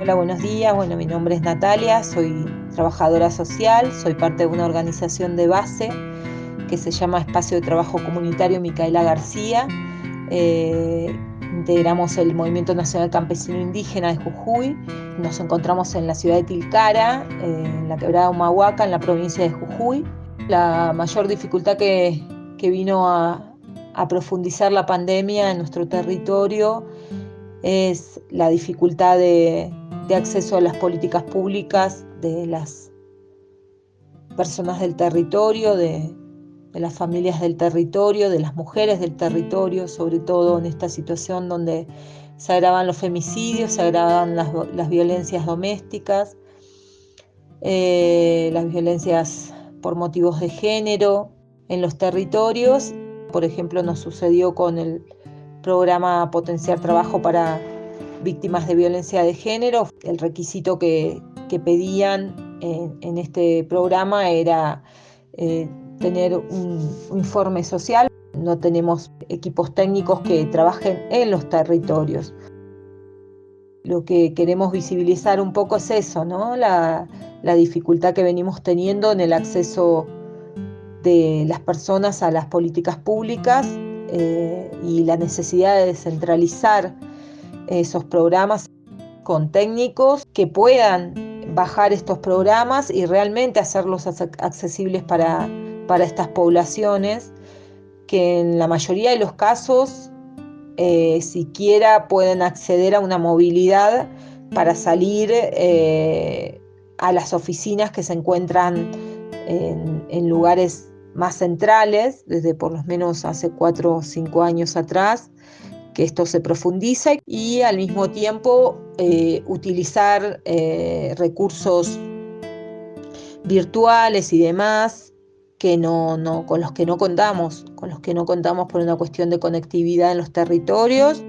Hola, buenos días. Bueno, mi nombre es Natalia, soy trabajadora social, soy parte de una organización de base que se llama Espacio de Trabajo Comunitario Micaela García. Eh, integramos el Movimiento Nacional Campesino Indígena de Jujuy. Nos encontramos en la ciudad de Tilcara, en la quebrada Humahuaca, en la provincia de Jujuy. La mayor dificultad que, vino a, a profundizar la pandemia en nuestro territorio es la dificultad de, de acceso a las políticas públicas de las personas del territorio, de, las familias del territorio, de las mujeres del territorio, sobre todo en esta situación donde se agravan los femicidios, se agravan las, violencias domésticas, eh, las violencias por motivos de género en los territorios. Por ejemplo, nos sucedió con el programa Potenciar Trabajo para víctimas de violencia de género. El requisito que, pedían en, este programa era eh, tener un, informe social. No tenemos equipos técnicos que trabajen en los territorios. Lo que queremos visibilizar un poco es eso, ¿no? La, dificultad que venimos teniendo en el acceso de las personas a las políticas públicas eh, y la necesidad de descentralizar esos programas con técnicos que puedan bajar estos programas y realmente hacerlos accesibles para, para estas poblaciones que en la mayoría de los casos eh, siquiera pueden acceder a una movilidad para salir eh, a las oficinas que se encuentran en, en, lugares más centrales, desde por lo menos hace cuatro o cinco años atrás, que esto se profundiza y al mismo tiempo eh, utilizar eh, recursos virtuales y demás que no, no, con los que no contamos, con los que no contamos por una cuestión de conectividad en los territorios